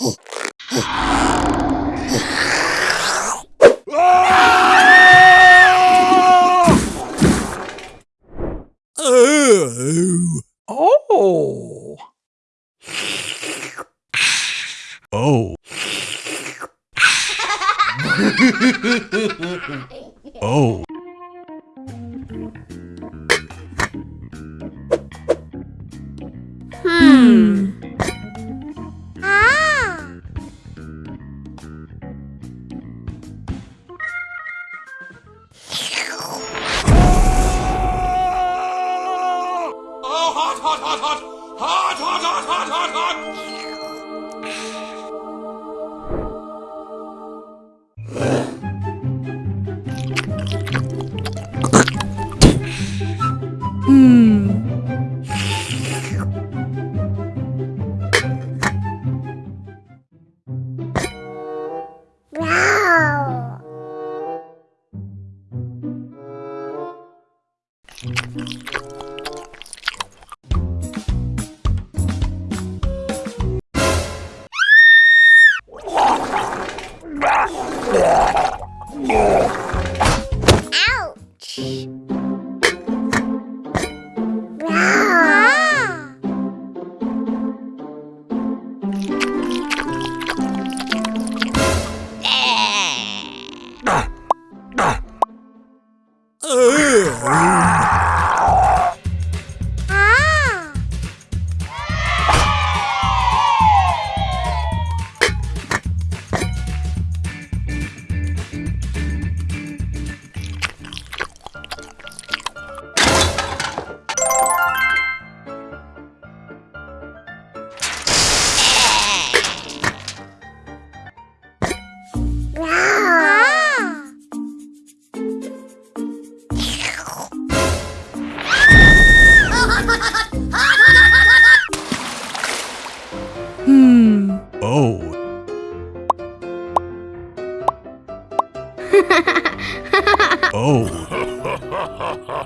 Oh. Oh. Oh. Hmm. Hmm. Wow. Ouch. 呃。嗯 Oh.